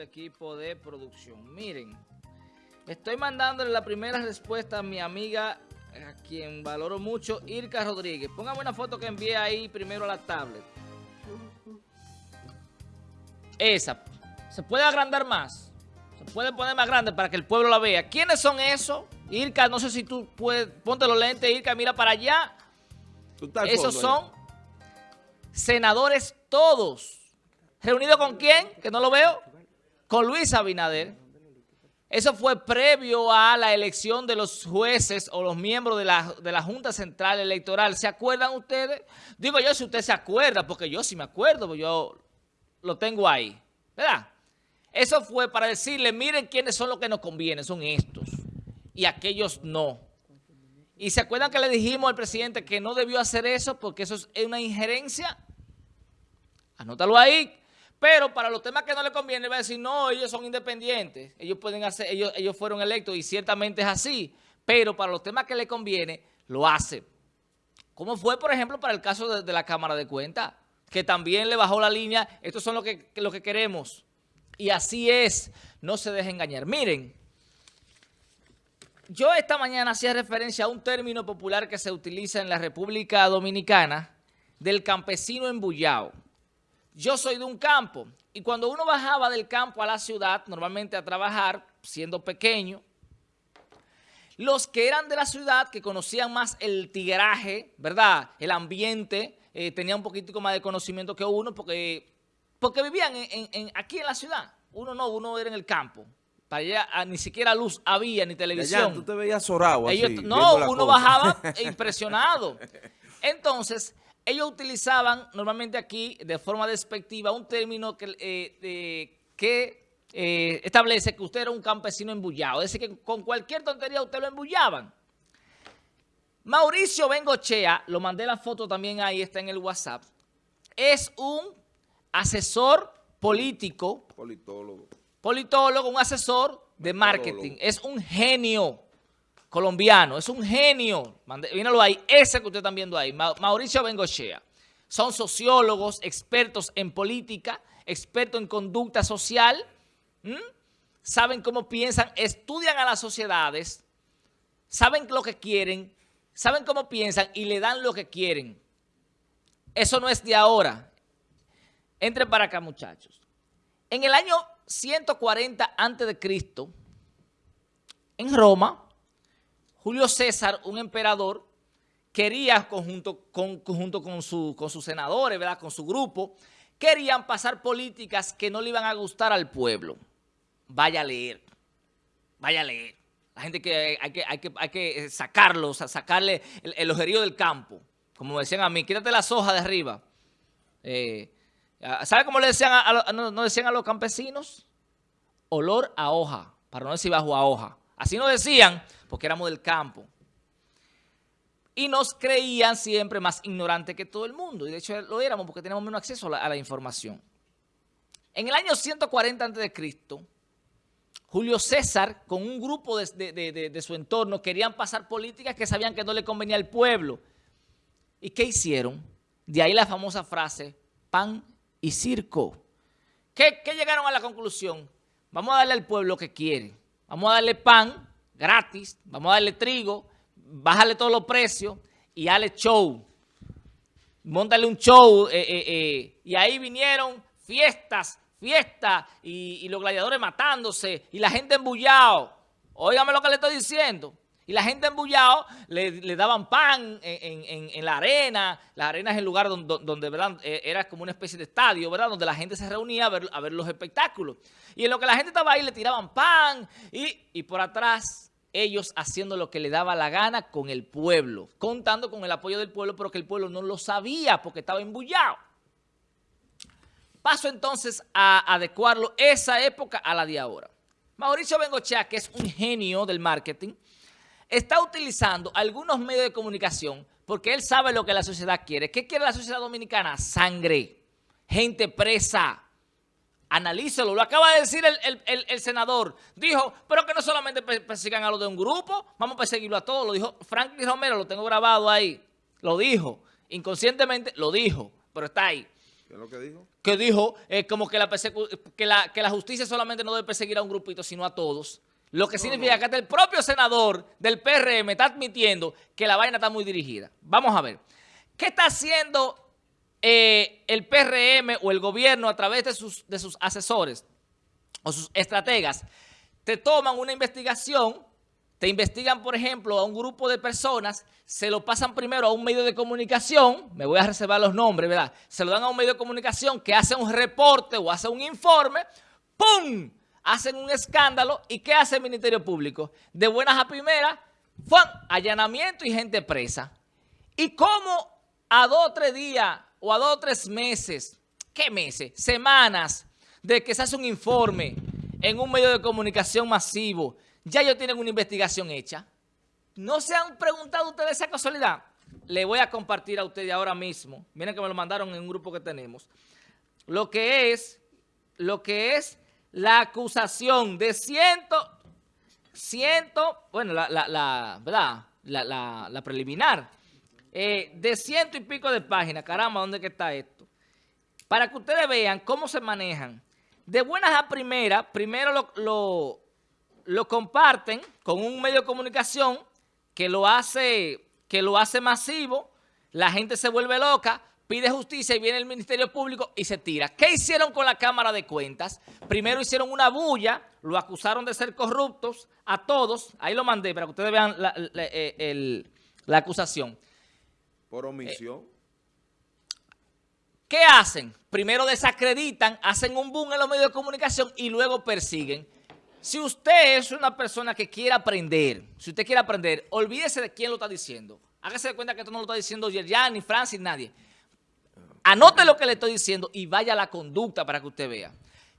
el equipo de producción. Miren, estoy mandándole la primera respuesta a mi amiga, a quien valoro mucho, Irka Rodríguez. Póngame una foto que envié ahí primero a la tablet. Esa. ¿Se puede agrandar más? ¿Se puede poner más grande para que el pueblo la vea? ¿Quiénes son esos? Irka, no sé si tú puedes... Ponte los lentes, Irka, mira para allá. Esos son senadores todos. ¿Reunido con quién? Que no lo veo. Con Luis Abinader. Eso fue previo a la elección de los jueces o los miembros de la, de la Junta Central Electoral. ¿Se acuerdan ustedes? Digo yo si usted se acuerda, porque yo sí me acuerdo, porque yo lo tengo ahí. ¿Verdad? Eso fue para decirle, miren quiénes son los que nos convienen, son estos. Y aquellos no. Y se acuerdan que le dijimos al presidente que no debió hacer eso porque eso es una injerencia. Anótalo ahí. Pero para los temas que no le conviene, va a decir, no, ellos son independientes, ellos pueden hacer, ellos, ellos fueron electos y ciertamente es así. Pero para los temas que le conviene, lo hace. Como fue, por ejemplo, para el caso de, la Cámara de Cuentas, que también le bajó la línea, estos son lo que, lo que queremos. Y así es, no se deje engañar. Miren, yo esta mañana hacía referencia a un término popular que se utiliza en la República Dominicana del campesino embullado. Yo soy de un campo y cuando uno bajaba del campo a la ciudad, normalmente a trabajar, siendo pequeño, los que eran de la ciudad, que conocían más el tigraje, ¿verdad? El ambiente, eh, tenían un poquitico más de conocimiento que uno porque, porque vivían aquí en la ciudad. Uno no, uno era en el campo. Para allá ah, ni siquiera luz había, ni televisión. Allá, tú te veías zorado así, No, uno bajaba impresionado. Entonces, ellos utilizaban normalmente aquí, de forma despectiva, un término que, eh, que eh, establece que usted era un campesino embullado. Es decir, que con cualquier tontería usted lo embullaban. Mauricio Bengochea, lo mandé la foto también ahí, está en el WhatsApp, es un asesor político. Politólogo. Politólogo, un asesor de marketing. Es un genio colombiano, es un genio, míralo ahí, ese que ustedes están viendo ahí, Mauricio Bengochea. Son sociólogos, expertos en política, expertos en conducta social, saben cómo piensan, estudian a las sociedades, saben lo que quieren, saben cómo piensan y le dan lo que quieren. Eso no es de ahora. Entre para acá, muchachos. En el año 140 a.C., en Roma, Julio César, un emperador, quería, conjunto con, con, su, con sus senadores, ¿verdad? con su grupo, querían pasar políticas que no le iban a gustar al pueblo. Vaya a leer, vaya a leer. La gente que hay que, hay que, hay que sacarlos, sacarle el, ojerío del campo. Como decían a mí, quítate las hojas de arriba. Eh, ¿Sabe cómo le decían a, no, decían a los campesinos? Olor a hoja, para no decir bajo a hoja. Así nos decían porque éramos del campo. Y nos creían siempre más ignorantes que todo el mundo. Y de hecho lo éramos porque teníamos menos acceso a la, información. En el año 140 a.C., Julio César, con un grupo de, su entorno, querían pasar políticas que sabían que no le convenía al pueblo. ¿Y qué hicieron? De ahí la famosa frase, pan y circo. ¿Qué, ¿Qué, llegaron a la conclusión? Vamos a darle al pueblo lo que quiere. Vamos a darle pan gratis, vamos a darle trigo, bájale todos los precios y dale show. Móntale un show eh, eh, eh, y ahí vinieron fiestas, fiestas y, los gladiadores matándose y la gente embullado. Óigame lo que le estoy diciendo. Y la gente embullado le, daban pan en, la arena. La arena es el lugar donde, ¿verdad? era como una especie de estadio, ¿verdad? Donde la gente se reunía a ver, los espectáculos. Y en lo que la gente estaba ahí le tiraban pan y, y por atrás ellos haciendo lo que le daba la gana con el pueblo, contando con el apoyo del pueblo, pero que el pueblo no lo sabía porque estaba embullado. Paso entonces a adecuarlo esa época a la de ahora. Mauricio Bengochea, que es un genio del marketing, está utilizando algunos medios de comunicación porque él sabe lo que la sociedad quiere. ¿Qué quiere la sociedad dominicana? Sangre, gente presa, Analícelo, lo acaba de decir el, senador. Dijo, pero que no solamente persigan a los de un grupo, vamos a perseguirlo a todos. Lo dijo Franklin Romero, lo tengo grabado ahí. Lo dijo, inconscientemente lo dijo, pero está ahí. ¿Qué es lo que dijo? Que dijo eh, como que la, que, la, que la justicia solamente no debe perseguir a un grupito, sino a todos. Lo que significa que hasta el propio senador del PRM está admitiendo que la vaina está muy dirigida. Vamos a ver. ¿Qué está haciendo eh, el PRM o el gobierno a través de sus, de sus asesores o sus estrategas? Te toman una investigación, te investigan, por ejemplo, a un grupo de personas, se lo pasan primero a un medio de comunicación, me voy a reservar los nombres, ¿verdad? Se lo dan a un medio de comunicación que hace un reporte o hace un informe, ¡pum!, hacen un escándalo y ¿qué hace el Ministerio Público? De buenas a primeras, ¡fum! allanamiento y gente presa. ¿Y cómo a dos o tres días o a dos o tres meses, qué meses, semanas, de que se hace un informe en un medio de comunicación masivo, ya ellos tienen una investigación hecha? ¿No se han preguntado ustedes esa casualidad? Le voy a compartir a ustedes ahora mismo, miren que me lo mandaron en un grupo que tenemos, lo que es, lo que es la acusación de ciento, ciento, bueno, la, la, ¿verdad? La, la, preliminar, eh, de ciento y pico de páginas. Caramba, ¿dónde que está esto? Para que ustedes vean cómo se manejan. De buenas a primeras, primero lo, lo, lo comparten con un medio de comunicación que lo hace, que lo hace masivo, la gente se vuelve loca, pide justicia y viene el Ministerio Público y se tira. ¿Qué hicieron con la Cámara de Cuentas? Primero hicieron una bulla, lo acusaron de ser corruptos a todos. Ahí lo mandé para que ustedes vean la, eh, acusación. Por omisión. ¿Qué hacen? Primero desacreditan, hacen un boom en los medios de comunicación y luego persiguen. Si usted es una persona que quiere aprender, si usted quiere aprender, olvídese de quién lo está diciendo. Hágase de cuenta que esto no lo está diciendo Yerjan, ni Francis, nadie. Anote lo que le estoy diciendo y vaya la conducta para que usted vea.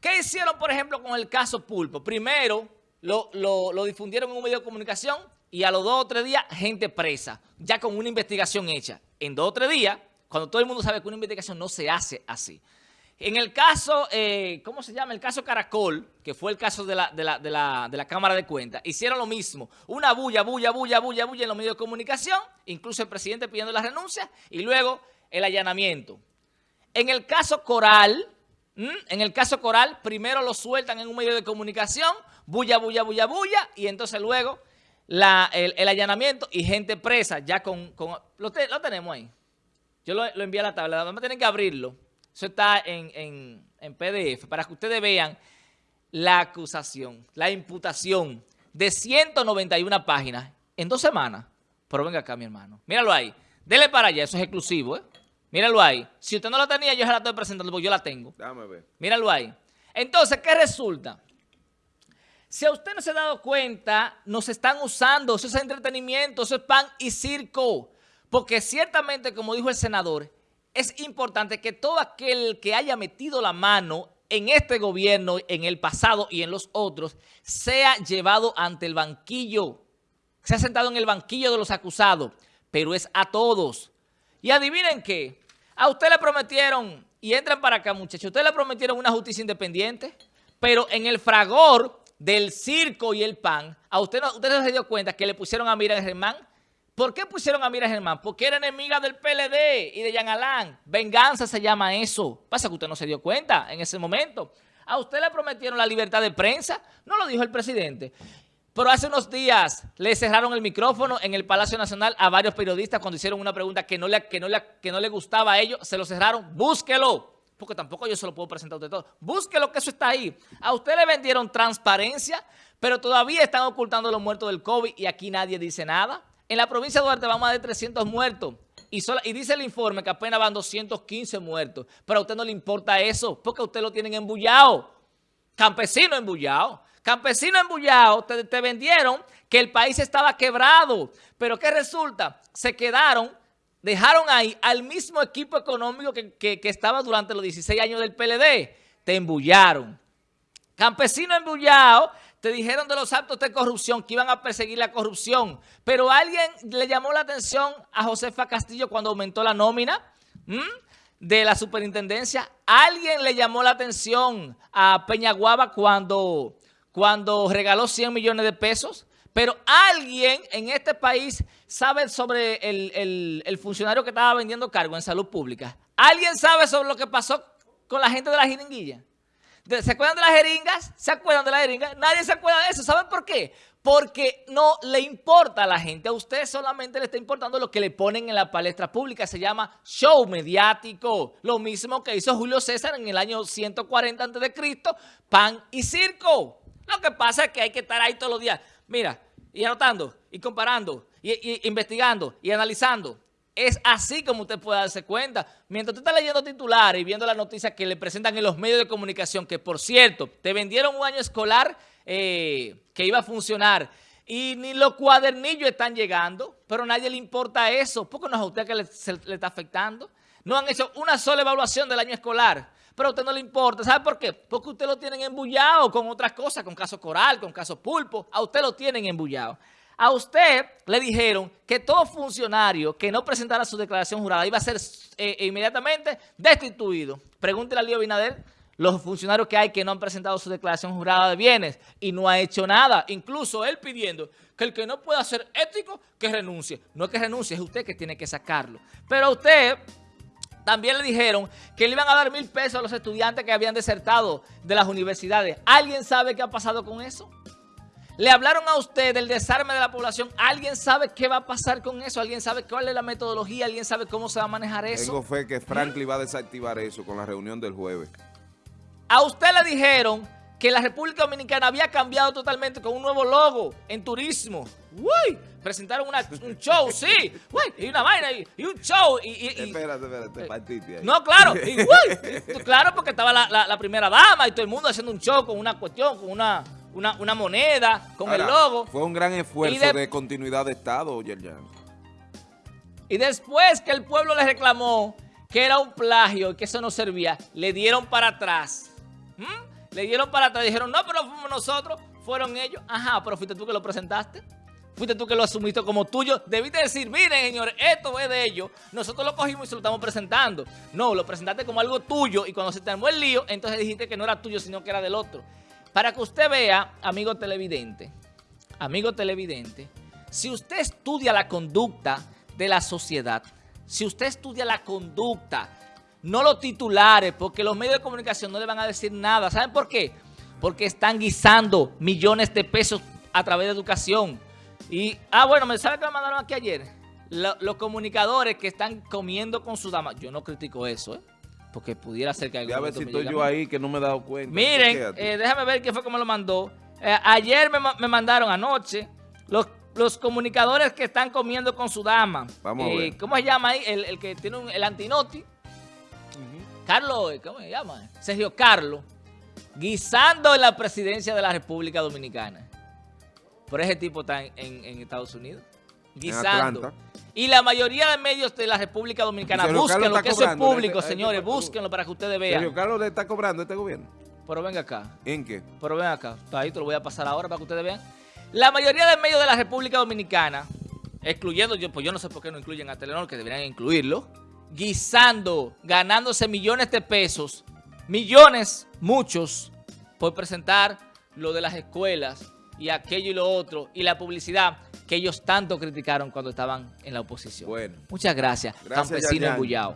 ¿Qué hicieron, por ejemplo, con el caso Pulpo? Primero, lo, difundieron en un medio de comunicación y a los dos o tres días, gente presa, ya con una investigación hecha. En dos o tres días, cuando todo el mundo sabe que una investigación no se hace así. En el caso, eh, ¿cómo se llama? El caso Caracol, que fue el caso de la, de la, de la, de la Cámara de Cuentas, hicieron lo mismo. Una bulla, bulla, bulla, bulla, bulla en los medios de comunicación, incluso el presidente pidiendo la renuncia, y luego el allanamiento. En el caso Coral, en el caso Coral, primero lo sueltan en un medio de comunicación, bulla, bulla, bulla, bulla, y entonces luego el, allanamiento y gente presa, ya con... lo, tenemos ahí. Yo lo, envié a la tabla, vamos a tener que abrirlo. Eso está en, en PDF, para que ustedes vean la acusación, la imputación de 191 páginas en dos semanas. Pero venga acá, mi hermano. Míralo ahí. Dele para allá, eso es exclusivo, ¿eh? Míralo ahí. Si usted no la tenía, yo se la estoy presentando porque yo la tengo. Déjame ver. Míralo ahí. Entonces, ¿qué resulta? Si a usted no se ha dado cuenta, nos están usando, eso es entretenimiento, eso es pan y circo. Porque ciertamente, como dijo el senador, es importante que todo aquel que haya metido la mano en este gobierno, en el pasado y en los otros, sea llevado ante el banquillo, se ha sentado en el banquillo de los acusados pero es a todos. Y adivinen qué, a usted le prometieron, y entran para acá muchachos, usted le prometieron una justicia independiente, pero en el fragor del circo y el pan, a usted no, usted no se dio cuenta que le pusieron a Mira Germán. ¿Por qué pusieron a Mira Germán? Porque era enemiga del PLD y de Jean Alain. Venganza se llama eso. Pasa que usted no se dio cuenta en ese momento. A usted le prometieron la libertad de prensa, no lo dijo el presidente. Pero hace unos días le cerraron el micrófono en el Palacio Nacional a varios periodistas cuando hicieron una pregunta que no le, que no le, que no le gustaba a ellos. Se lo cerraron. Búsquelo. Porque tampoco yo se lo puedo presentar a usted todo. Búsquelo que eso está ahí. A usted le vendieron transparencia, pero todavía están ocultando los muertos del COVID y aquí nadie dice nada. En la provincia de Duarte vamos a de 300 muertos. Y, y, dice el informe que apenas van 215 muertos. Pero a usted no le importa eso, porque a usted lo tienen embullado. Campesino embullado. Campesinos embullados te, te vendieron que el país estaba quebrado. Pero ¿qué resulta? Se quedaron, dejaron ahí al mismo equipo económico que, estaba durante los 16 años del PLD. Te embullaron. Campesinos embullados te dijeron de los actos de corrupción que iban a perseguir la corrupción. Pero alguien le llamó la atención a Josefa Castillo cuando aumentó la nómina de la superintendencia. Alguien le llamó la atención a Peñaguaba cuando cuando regaló 100 millones de pesos Pero alguien en este país sabe sobre el, funcionario que estaba vendiendo cargo en salud pública. ¿Alguien sabe sobre lo que pasó con la gente de la jeringuilla? ¿Se acuerdan de las jeringas? ¿Se acuerdan de las jeringas? Nadie se acuerda de eso. ¿Saben por qué? Porque no le importa a la gente. A usted solamente le está importando lo que le ponen en la palestra pública. Se llama show mediático. Lo mismo que hizo Julio César en el año 140 a.C., pan y circo. Lo que pasa es que hay que estar ahí todos los días. Mira, y anotando, y comparando, y, investigando, y analizando. Es así como usted puede darse cuenta. Mientras usted está leyendo titulares y viendo las noticias que le presentan en los medios de comunicación, que por cierto, te vendieron un año escolar eh, que iba a funcionar y ni los cuadernillos están llegando, pero a nadie le importa eso. ¿Por qué no es a usted que le, le está afectando? No han hecho una sola evaluación del año escolar, pero a usted no le importa. ¿Sabe por qué? Porque usted lo tienen embullado con otras cosas, con caso coral, con caso pulpo. A usted lo tienen embullado. A usted le dijeron que todo funcionario que no presentara su declaración jurada iba a ser eh, inmediatamente destituido. Pregúntele a Lío Binader los funcionarios que hay que no han presentado su declaración jurada de bienes y no ha hecho nada. Incluso él pidiendo que el que no pueda ser ético, que renuncie. No es que renuncie, es usted que tiene que sacarlo. Pero usted también le dijeron que le iban a dar mil pesos a los estudiantes que habían desertado de las universidades. ¿Alguien sabe qué ha pasado con eso? Le hablaron a usted del desarme de la población. ¿Alguien sabe qué va a pasar con eso? ¿Alguien sabe cuál es la metodología? ¿Alguien sabe cómo se va a manejar eso? Tengo fe que Franklin va a desactivar eso con la reunión del jueves. A usted le dijeron que la República Dominicana había cambiado totalmente con un nuevo logo en turismo. Uy, presentaron un show, sí. Uy, y una vaina y, un show. Y, espérate, espérate, eh, partiste ahí. No, claro. Y, uy, claro, porque estaba la, la primera dama y todo el mundo haciendo un show con una cuestión, con una una, moneda con el logo. Fue un gran esfuerzo de, continuidad de Estado, Yerjan. Y después que el pueblo le reclamó que era un plagio y que eso no servía, le dieron para atrás. ¿Mm? Le dieron para atrás. Dijeron, no, pero fuimos nosotros, fueron ellos. Ajá, pero fuiste tú que lo presentaste. Fuiste tú que lo asumiste como tuyo. Debiste decir, miren, señores, esto es de ellos. Nosotros lo cogimos y se lo estamos presentando. No, lo presentaste como algo tuyo y cuando se te armó el lío, entonces dijiste que no era tuyo, sino que era del otro. Para que usted vea, amigo televidente, amigo televidente, si usted estudia la conducta de la sociedad, si usted estudia la conducta, no los titulares, porque los medios de comunicación no le van a decir nada. ¿Saben por qué? Porque están guisando millones de pesos a través de educación. Y, ah, bueno, ¿me sabe que me mandaron aquí ayer? los comunicadores que están comiendo con su dama. Yo no critico eso, ¿eh? porque pudiera ser que... A ver si estoy yo ahí que no me he dado cuenta. Miren, eh, déjame ver quién fue que me lo mandó. Eh, ayer me, mandaron anoche los, los comunicadores que están comiendo con su dama. Vamos a eh, ver. ¿Cómo se llama ahí? El, que tiene un, el antinoti. Carlos, ¿cómo se llama? Sergio Carlos. Guisando en la presidencia de la República Dominicana. Por ese tipo está en, en Estados Unidos. Guisando. Y la mayoría de medios de la República Dominicana, búsquenlo, que eso es público, señores, búsquenlo para que ustedes vean. Sergio Carlos le está cobrando este gobierno. Pero venga acá. ¿En qué? Pero ven acá. Ahí te lo voy a pasar ahora para que ustedes vean. La mayoría de medios de la República Dominicana, excluyendo, yo, pues yo no sé por qué no incluyen a Telenor, que deberían incluirlo, guisando, ganándose millones de pesos, millones, muchos, por presentar lo de las escuelas y aquello y lo otro, y la publicidad que ellos tanto criticaron cuando estaban en la oposición. Bueno. Muchas gracias, gracias campesino embullado.